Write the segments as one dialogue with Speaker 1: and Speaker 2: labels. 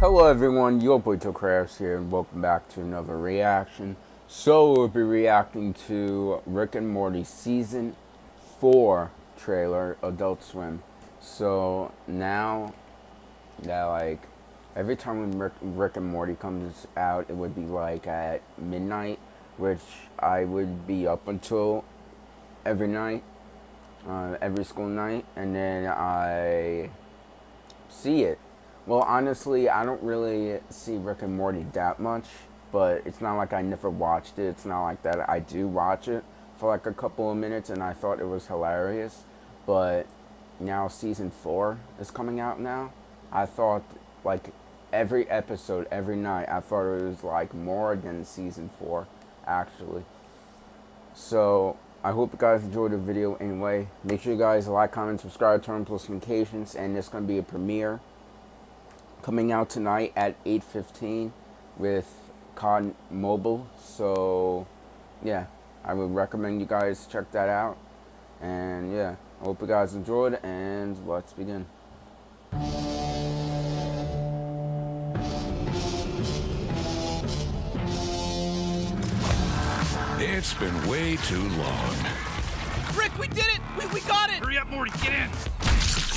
Speaker 1: Hello everyone, your boy Joe here and welcome back to another reaction. So we'll be reacting to Rick and Morty Season 4 trailer, Adult Swim. So now that like every time when Rick, Rick and Morty comes out it would be like at midnight which I would be up until every night, uh, every school night and then I see it well, honestly, I don't really see Rick and Morty that much, but it's not like I never watched it. It's not like that. I do watch it for like a couple of minutes, and I thought it was hilarious. But now season four is coming out now. I thought like every episode, every night, I thought it was like more than season four, actually. So I hope you guys enjoyed the video anyway. Make sure you guys like, comment, subscribe, turn on post notifications, and it's going to be a premiere coming out tonight at 8.15 with COD Mobile. So, yeah, I would recommend you guys check that out. And, yeah, I hope you guys enjoyed, and let's begin.
Speaker 2: It's been way too long.
Speaker 3: Rick, we did it! We, we got it!
Speaker 4: Hurry up, Morty, get in!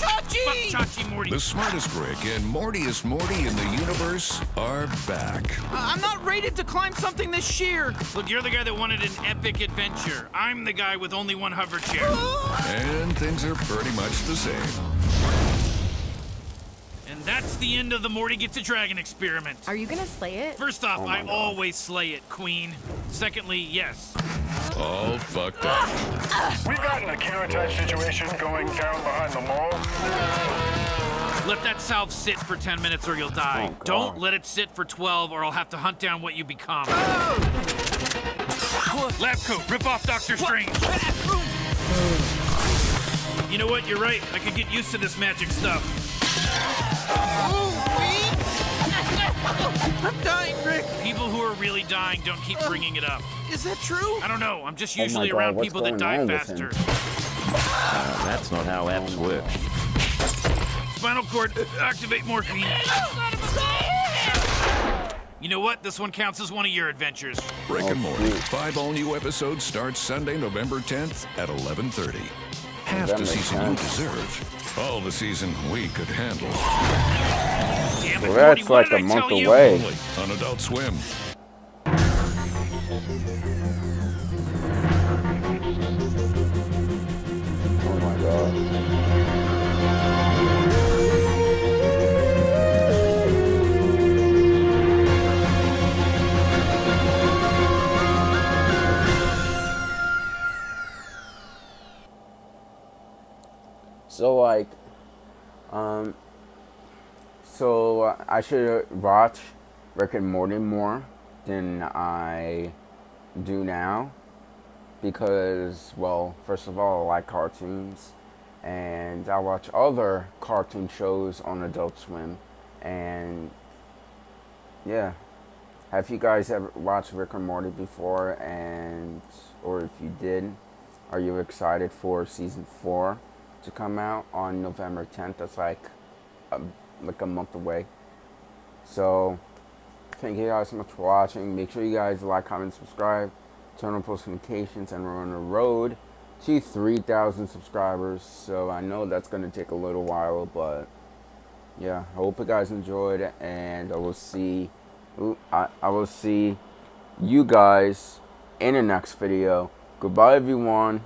Speaker 3: Chachi!
Speaker 4: Fuck Chachi, Morty.
Speaker 2: The smartest Rick and Mortiest Morty in the universe are back.
Speaker 3: Uh, I'm not rated to climb something this sheer.
Speaker 4: Look, you're the guy that wanted an epic adventure. I'm the guy with only one hover chair.
Speaker 2: And things are pretty much the same.
Speaker 4: And that's the end of the Morty Gets a Dragon experiment.
Speaker 5: Are you gonna slay it?
Speaker 4: First off,
Speaker 1: Oh
Speaker 4: I
Speaker 1: God.
Speaker 4: always slay it, Queen. Secondly, yes.
Speaker 2: All fucked up.
Speaker 6: We've gotten a Akira type situation going down behind the mall.
Speaker 4: Let that salve sit for 10 minutes or you'll die.
Speaker 1: Oh,
Speaker 4: Don't let it sit for 12 or I'll have to hunt down what you become. Lab coat, rip off Doctor Strange. You know what? You're right. I could get used to this magic stuff.
Speaker 3: I'm dying, Rick.
Speaker 4: People who are really dying don't keep bringing it up.
Speaker 3: Is that true?
Speaker 4: I don't know. I'm just
Speaker 1: Oh
Speaker 4: usually
Speaker 1: God,
Speaker 4: around people that die
Speaker 1: on with him?
Speaker 4: faster.
Speaker 7: Uh, that's not how apps work.
Speaker 4: Spinal cord, activate morphine. You know what? This one counts as one of your adventures.
Speaker 2: Rick and
Speaker 1: Oh,
Speaker 2: Morty. Five all-new episodes start Sunday, November 10th at 11:30. Half the season you deserve. All the season we could handle.
Speaker 4: Damn it,
Speaker 1: Well, that's like a month away.
Speaker 2: Only on Adult Swim.
Speaker 1: So like, um, so I should watch Rick and Morty more than I do now because, well, first of all, I like cartoons, and I watch other cartoon shows on Adult Swim, and yeah. Have you guys ever watched Rick and Morty before? And or if you did, are you excited for season four to come out on November 10th? That's like a, like a month away. So thank you guys so much for watching. Make sure you guys like, comment, subscribe, turn on post notifications, and we're on the road to 3,000 subscribers. So I know that's going to take a little while, but yeah, I hope you guys enjoyed, and I will see, I, I will see you guys in the next video. Goodbye, everyone.